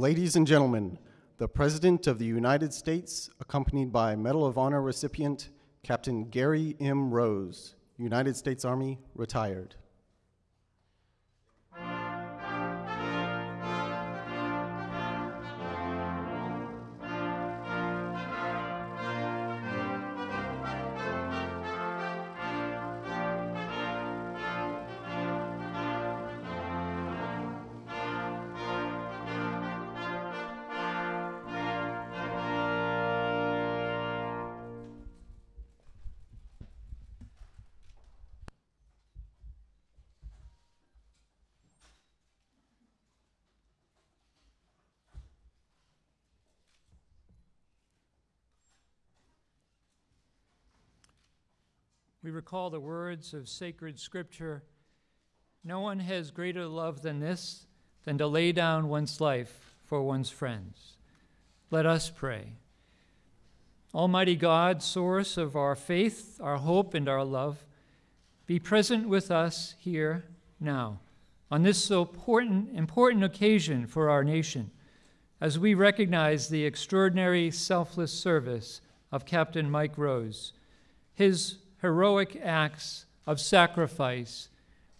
Ladies and gentlemen, the President of the United States, accompanied by Medal of Honor recipient Captain Gary M. Rose, United States Army, retired. We recall the words of sacred scripture No one has greater love than this, than to lay down one's life for one's friends. Let us pray. Almighty God, source of our faith, our hope, and our love, be present with us here now on this so important, important occasion for our nation as we recognize the extraordinary selfless service of Captain Mike Rose, his heroic acts of sacrifice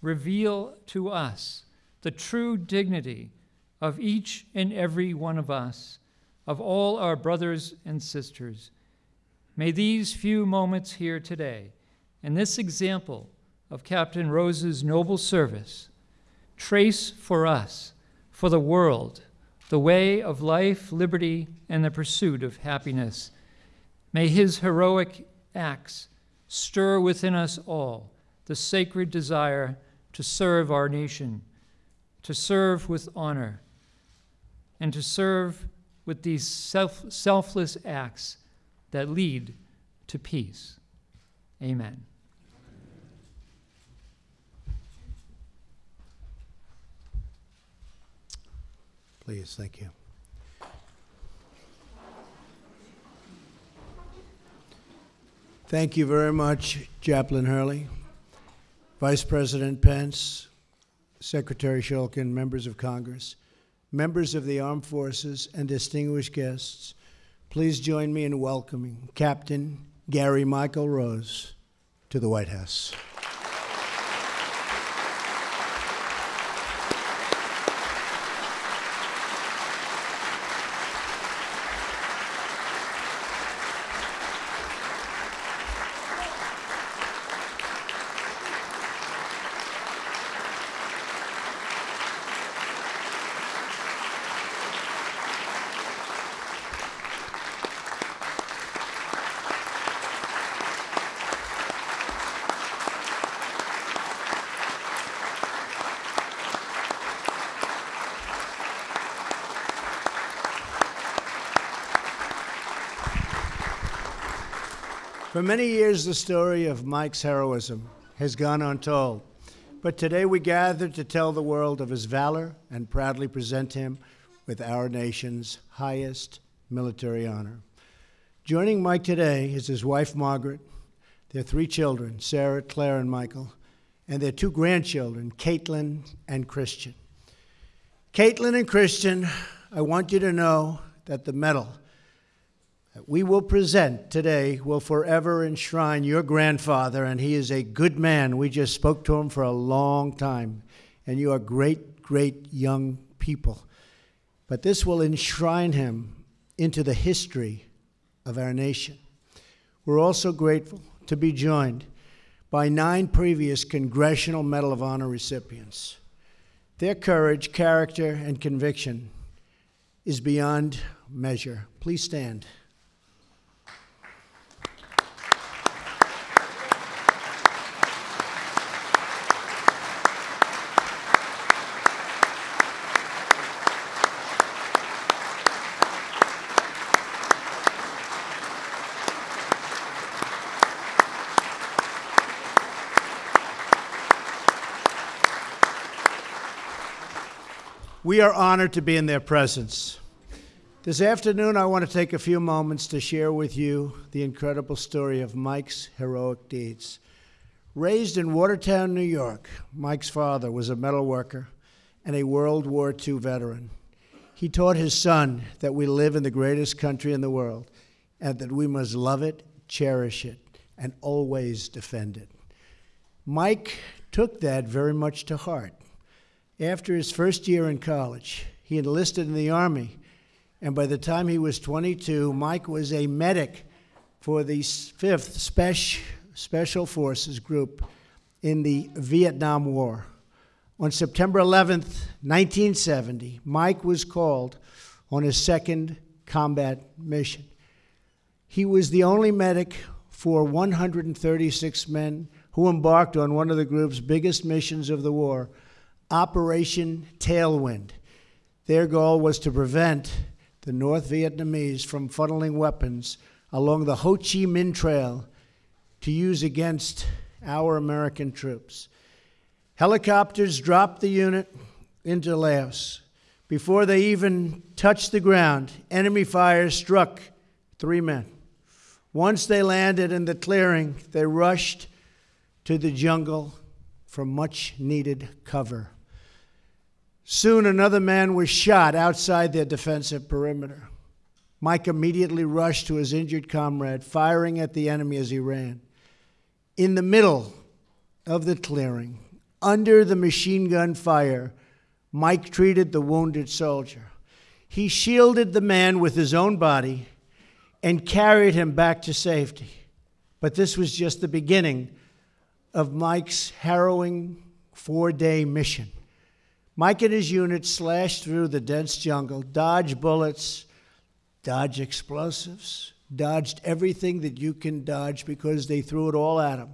reveal to us the true dignity of each and every one of us, of all our brothers and sisters. May these few moments here today, and this example of Captain Rose's noble service, trace for us, for the world, the way of life, liberty, and the pursuit of happiness. May his heroic acts stir within us all the sacred desire to serve our nation, to serve with honor, and to serve with these self, selfless acts that lead to peace. Amen. Please, thank you. Thank you very much, Chaplain Hurley, Vice President Pence, Secretary Shulkin, members of Congress, members of the armed forces, and distinguished guests. Please join me in welcoming Captain Gary Michael Rose to the White House. For many years, the story of Mike's heroism has gone untold. But today we gather to tell the world of his valor and proudly present him with our nation's highest military honor. Joining Mike today is his wife, Margaret, their three children, Sarah, Claire, and Michael, and their two grandchildren, Caitlin and Christian. Caitlin and Christian, I want you to know that the medal we will present today will forever enshrine your grandfather, and he is a good man. We just spoke to him for a long time, and you are great, great young people. But this will enshrine him into the history of our nation. We're also grateful to be joined by nine previous Congressional Medal of Honor recipients. Their courage, character, and conviction is beyond measure. Please stand. We are honored to be in their presence. This afternoon, I want to take a few moments to share with you the incredible story of Mike's heroic deeds. Raised in Watertown, New York, Mike's father was a metal worker and a World War II veteran. He taught his son that we live in the greatest country in the world and that we must love it, cherish it, and always defend it. Mike took that very much to heart. After his first year in college, he enlisted in the Army and by the time he was 22, Mike was a medic for the 5th Special, Special Forces Group in the Vietnam War. On September 11th, 1970, Mike was called on his second combat mission. He was the only medic for 136 men who embarked on one of the group's biggest missions of the war, Operation Tailwind. Their goal was to prevent the North Vietnamese from funneling weapons along the Ho Chi Minh Trail to use against our American troops. Helicopters dropped the unit into Laos. Before they even touched the ground, enemy fire struck three men. Once they landed in the clearing, they rushed to the jungle for much needed cover. Soon another man was shot outside their defensive perimeter. Mike immediately rushed to his injured comrade, firing at the enemy as he ran. In the middle of the clearing, under the machine gun fire, Mike treated the wounded soldier. He shielded the man with his own body and carried him back to safety. But this was just the beginning of Mike's harrowing four day mission. Mike and his unit slashed through the dense jungle, dodged bullets, dodged explosives, dodged everything that you can dodge because they threw it all at him,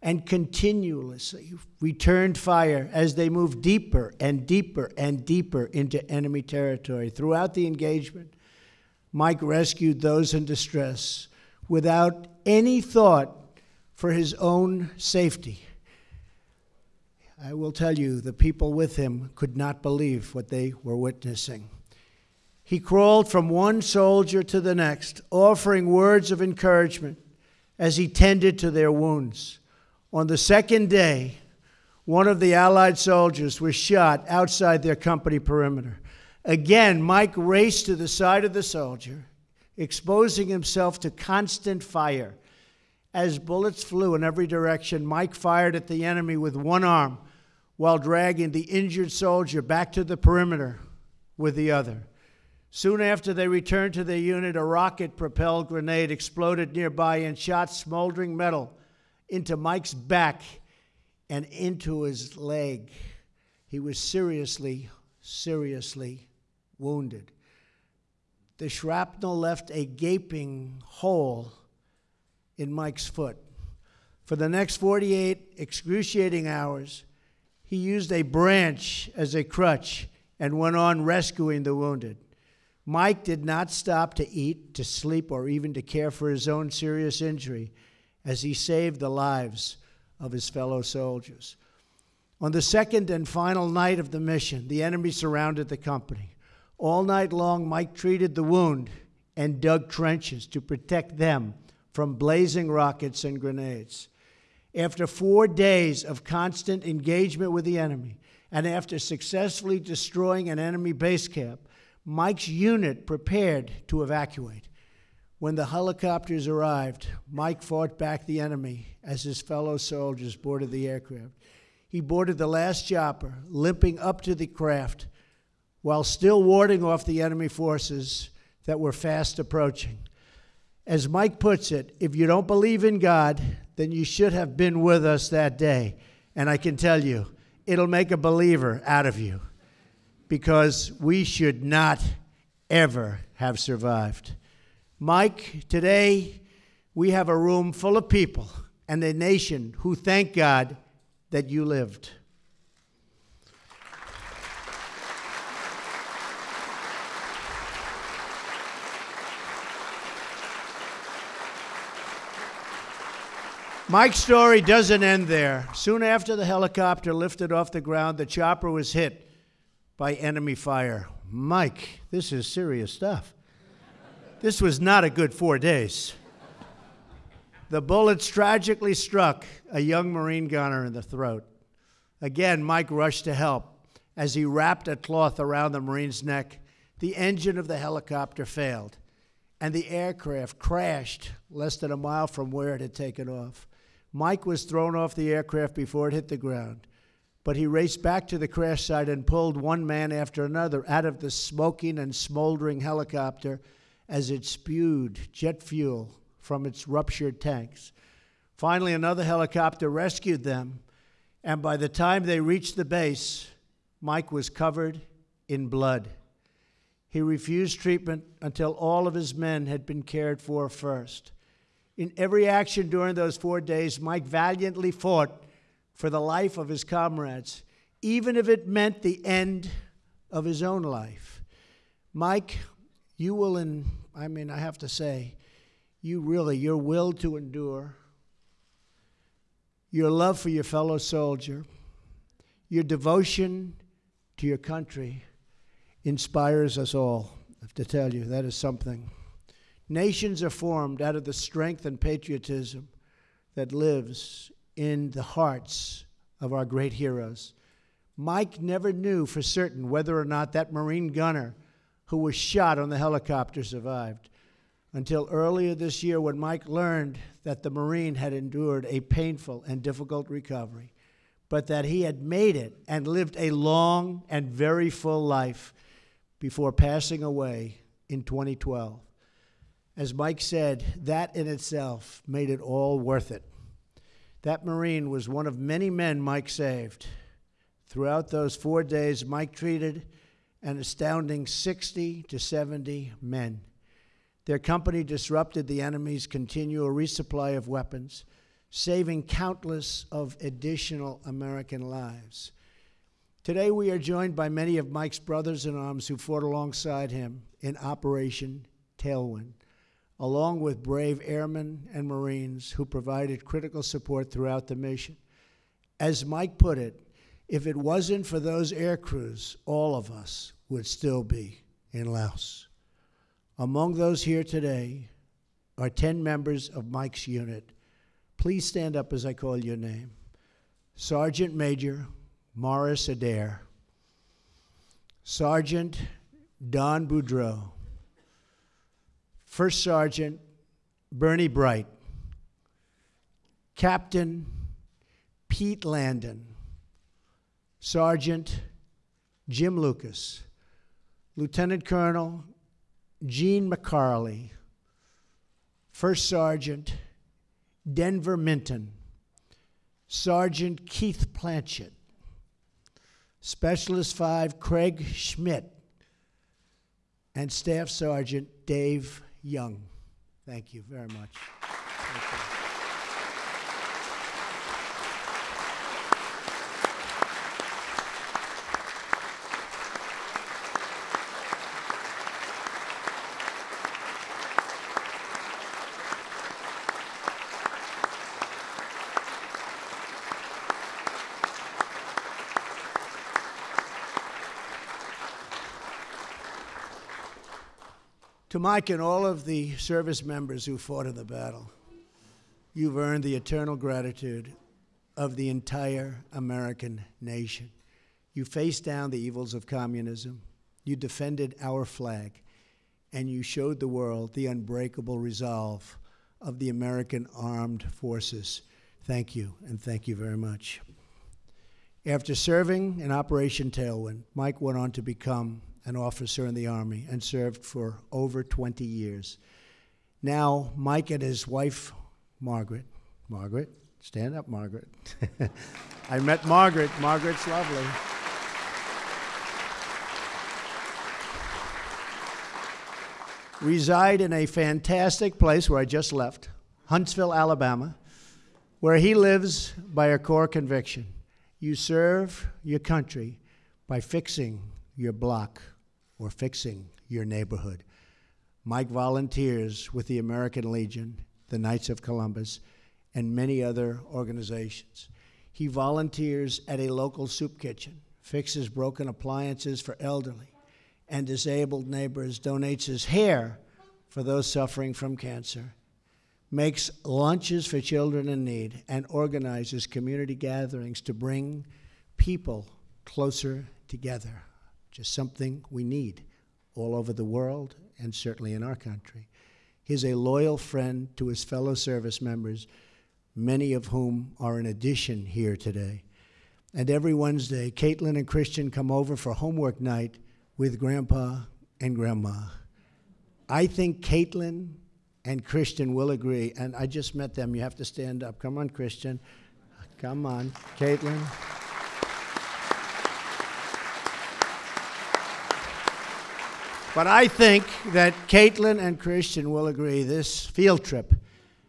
and continuously returned fire as they moved deeper and deeper and deeper into enemy territory. Throughout the engagement, Mike rescued those in distress without any thought for his own safety. I will tell you, the people with him could not believe what they were witnessing. He crawled from one soldier to the next, offering words of encouragement as he tended to their wounds. On the second day, one of the Allied soldiers was shot outside their company perimeter. Again, Mike raced to the side of the soldier, exposing himself to constant fire. As bullets flew in every direction, Mike fired at the enemy with one arm while dragging the injured soldier back to the perimeter with the other. Soon after they returned to their unit, a rocket propelled grenade exploded nearby and shot smoldering metal into Mike's back and into his leg. He was seriously, seriously wounded. The shrapnel left a gaping hole in Mike's foot. For the next 48 excruciating hours, he used a branch as a crutch and went on rescuing the wounded. Mike did not stop to eat, to sleep, or even to care for his own serious injury as he saved the lives of his fellow soldiers. On the second and final night of the mission, the enemy surrounded the company. All night long, Mike treated the wound and dug trenches to protect them from blazing rockets and grenades. After four days of constant engagement with the enemy, and after successfully destroying an enemy base camp, Mike's unit prepared to evacuate. When the helicopters arrived, Mike fought back the enemy as his fellow soldiers boarded the aircraft. He boarded the last chopper, limping up to the craft while still warding off the enemy forces that were fast approaching. As Mike puts it, if you don't believe in God, then you should have been with us that day. And I can tell you, it'll make a believer out of you because we should not ever have survived. Mike, today we have a room full of people and a nation who thank God that you lived. Mike's story doesn't end there. Soon after the helicopter lifted off the ground, the chopper was hit by enemy fire. Mike, this is serious stuff. this was not a good four days. The bullets tragically struck a young Marine gunner in the throat. Again, Mike rushed to help. As he wrapped a cloth around the Marine's neck, the engine of the helicopter failed, and the aircraft crashed less than a mile from where it had taken off. Mike was thrown off the aircraft before it hit the ground, but he raced back to the crash site and pulled one man after another out of the smoking and smoldering helicopter as it spewed jet fuel from its ruptured tanks. Finally, another helicopter rescued them, and by the time they reached the base, Mike was covered in blood. He refused treatment until all of his men had been cared for first. In every action during those four days, Mike valiantly fought for the life of his comrades, even if it meant the end of his own life. Mike, you will, in, I mean, I have to say, you really, your will to endure, your love for your fellow soldier, your devotion to your country inspires us all. I have to tell you, that is something. Nations are formed out of the strength and patriotism that lives in the hearts of our great heroes. Mike never knew for certain whether or not that Marine gunner who was shot on the helicopter survived until earlier this year when Mike learned that the Marine had endured a painful and difficult recovery, but that he had made it and lived a long and very full life before passing away in 2012. As Mike said, that in itself made it all worth it. That Marine was one of many men Mike saved. Throughout those four days, Mike treated an astounding 60 to 70 men. Their company disrupted the enemy's continual resupply of weapons, saving countless of additional American lives. Today, we are joined by many of Mike's brothers in arms who fought alongside him in Operation Tailwind, along with brave airmen and Marines who provided critical support throughout the mission. As Mike put it, if it wasn't for those air crews, all of us would still be in Laos. Among those here today are 10 members of Mike's unit. Please stand up as I call your name. Sergeant Major Morris Adair, Sergeant Don Boudreau, First Sergeant Bernie Bright, Captain Pete Landon, Sergeant Jim Lucas, Lieutenant Colonel Gene McCarley, First Sergeant Denver Minton, Sergeant Keith Planchett, Specialist 5 Craig Schmidt, and Staff Sergeant Dave Young. Thank you very much. Mike and all of the service members who fought in the battle, you've earned the eternal gratitude of the entire American nation. You faced down the evils of communism, you defended our flag, and you showed the world the unbreakable resolve of the American armed forces. Thank you, and thank you very much. After serving in Operation Tailwind, Mike went on to become an officer in the Army and served for over 20 years. Now, Mike and his wife, Margaret, Margaret, stand up, Margaret. I met Margaret. Margaret's lovely. Reside in a fantastic place where I just left, Huntsville, Alabama, where he lives by a core conviction. You serve your country by fixing your block or fixing your neighborhood. Mike volunteers with the American Legion, the Knights of Columbus, and many other organizations. He volunteers at a local soup kitchen, fixes broken appliances for elderly, and disabled neighbors, donates his hair for those suffering from cancer, makes lunches for children in need, and organizes community gatherings to bring people closer together. Just something we need all over the world and certainly in our country. He's a loyal friend to his fellow service members, many of whom are in addition here today. And every Wednesday, Caitlin and Christian come over for homework night with Grandpa and Grandma. I think Caitlin and Christian will agree, and I just met them. You have to stand up. Come on, Christian. Come on, Caitlin. But I think that Caitlin and Christian will agree this field trip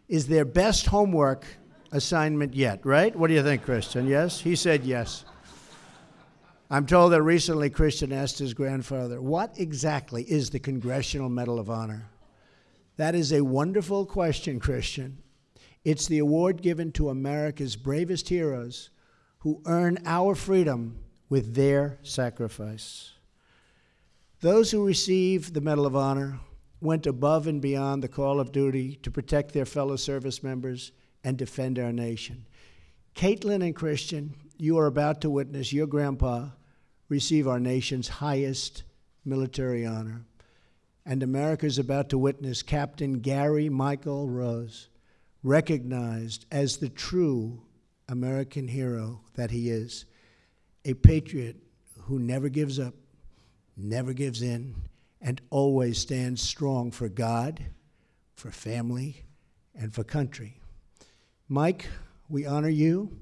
is their best homework assignment yet, right? What do you think, Christian? Yes? He said yes. I'm told that recently Christian asked his grandfather, What exactly is the Congressional Medal of Honor? That is a wonderful question, Christian. It's the award given to America's bravest heroes who earn our freedom with their sacrifice. Those who received the Medal of Honor went above and beyond the call of duty to protect their fellow service members and defend our nation. Caitlin and Christian, you are about to witness your grandpa receive our nation's highest military honor. And America is about to witness Captain Gary Michael Rose, recognized as the true American hero that he is, a patriot who never gives up never gives in, and always stands strong for God, for family, and for country. Mike, we honor you.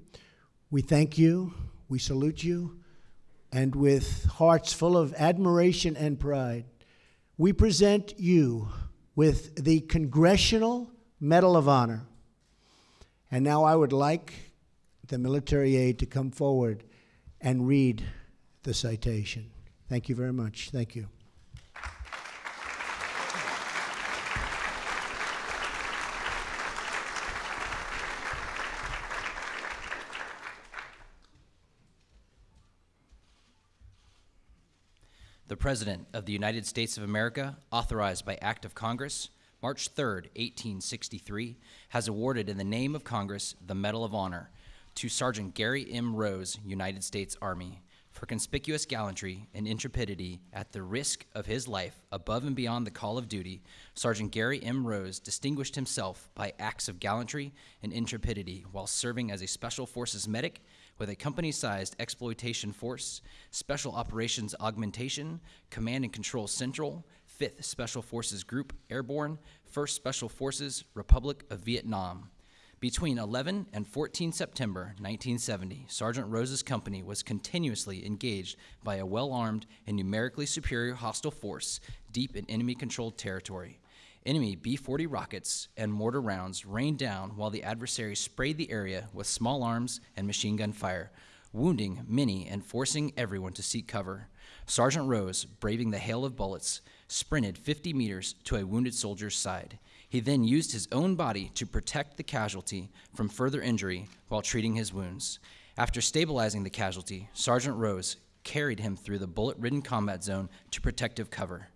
We thank you. We salute you. And with hearts full of admiration and pride, we present you with the Congressional Medal of Honor. And now I would like the military aide to come forward and read the citation. Thank you very much. Thank you. The President of the United States of America, authorized by Act of Congress, March 3, 1863, has awarded in the name of Congress the Medal of Honor to Sergeant Gary M. Rose, United States Army, for conspicuous gallantry and intrepidity at the risk of his life above and beyond the call of duty, Sergeant Gary M. Rose distinguished himself by acts of gallantry and intrepidity while serving as a Special Forces medic with a company sized exploitation force, Special Operations Augmentation, Command and Control Central, 5th Special Forces Group Airborne, 1st Special Forces, Republic of Vietnam. Between 11 and 14 September 1970, Sergeant Rose's company was continuously engaged by a well armed and numerically superior hostile force deep in enemy controlled territory. Enemy B 40 rockets and mortar rounds rained down while the adversary sprayed the area with small arms and machine gun fire, wounding many and forcing everyone to seek cover. Sergeant Rose, braving the hail of bullets, sprinted 50 meters to a wounded soldier's side. He then used his own body to protect the casualty from further injury while treating his wounds. After stabilizing the casualty, Sergeant Rose carried him through the bullet ridden combat zone to protective cover.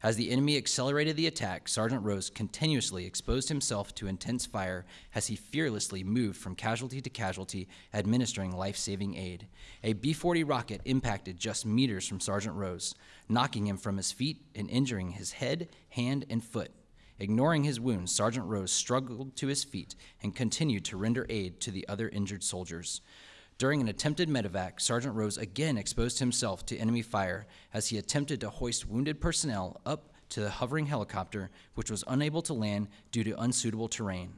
As the enemy accelerated the attack, Sergeant Rose continuously exposed himself to intense fire as he fearlessly moved from casualty to casualty, administering life saving aid. A B 40 rocket impacted just meters from Sergeant Rose, knocking him from his feet and injuring his head, hand, and foot. Ignoring his wounds, Sergeant Rose struggled to his feet and continued to render aid to the other injured soldiers. During an attempted medevac, Sergeant Rose again exposed himself to enemy fire as he attempted to hoist wounded personnel up to the hovering helicopter, which was unable to land due to unsuitable terrain.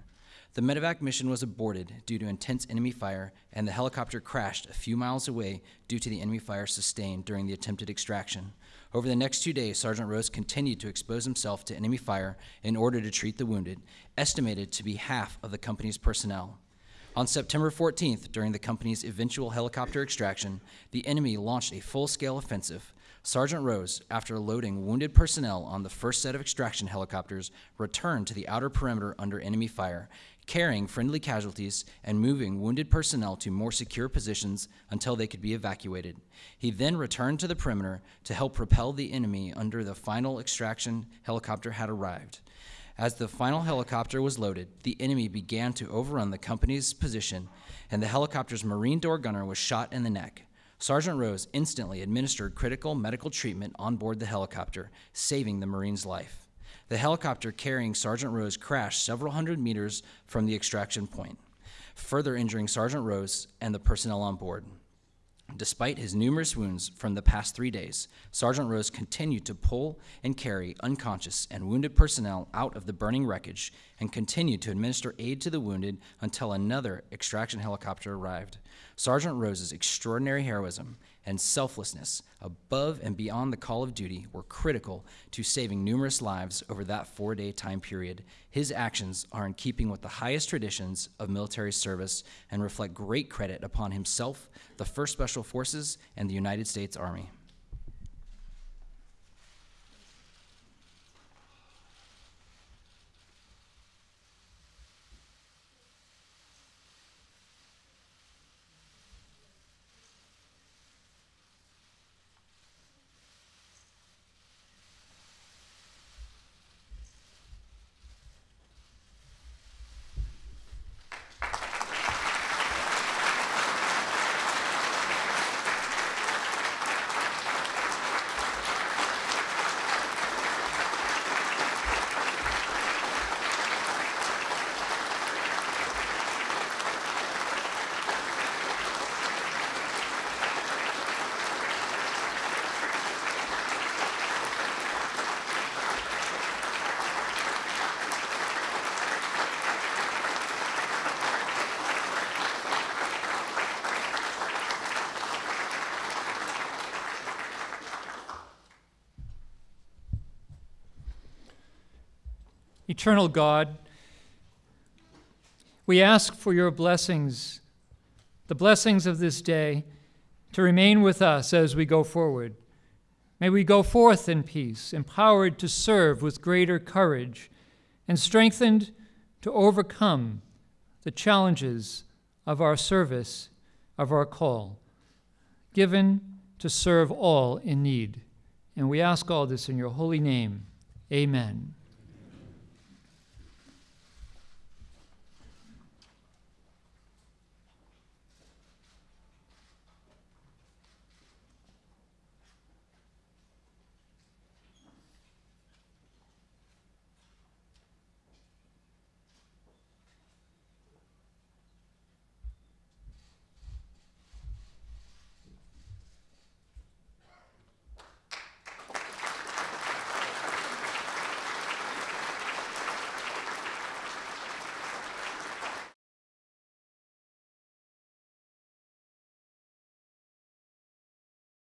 The medevac mission was aborted due to intense enemy fire, and the helicopter crashed a few miles away due to the enemy fire sustained during the attempted extraction. Over the next two days, Sergeant Rose continued to expose himself to enemy fire in order to treat the wounded, estimated to be half of the company's personnel. On September 14th, during the company's eventual helicopter extraction, the enemy launched a full scale offensive. Sergeant Rose, after loading wounded personnel on the first set of extraction helicopters, returned to the outer perimeter under enemy fire. Carrying friendly casualties and moving wounded personnel to more secure positions until they could be evacuated. He then returned to the perimeter to help propel the enemy under the final extraction helicopter had arrived. As the final helicopter was loaded, the enemy began to overrun the company's position, and the helicopter's Marine door gunner was shot in the neck. Sergeant Rose instantly administered critical medical treatment on board the helicopter, saving the Marine's life. The helicopter carrying Sergeant Rose crashed several hundred meters from the extraction point, further injuring Sergeant Rose and the personnel on board. Despite his numerous wounds from the past three days, Sergeant Rose continued to pull and carry unconscious and wounded personnel out of the burning wreckage and continued to administer aid to the wounded until another extraction helicopter arrived. Sergeant Rose's extraordinary heroism and selflessness above and beyond the call of duty were critical to saving numerous lives over that four day time period. His actions are in keeping with the highest traditions of military service and reflect great credit upon himself, the 1st Special Forces, and the United States Army. Eternal God, we ask for your blessings, the blessings of this day, to remain with us as we go forward. May we go forth in peace, empowered to serve with greater courage, and strengthened to overcome the challenges of our service, of our call, given to serve all in need. And we ask all this in your holy name. Amen.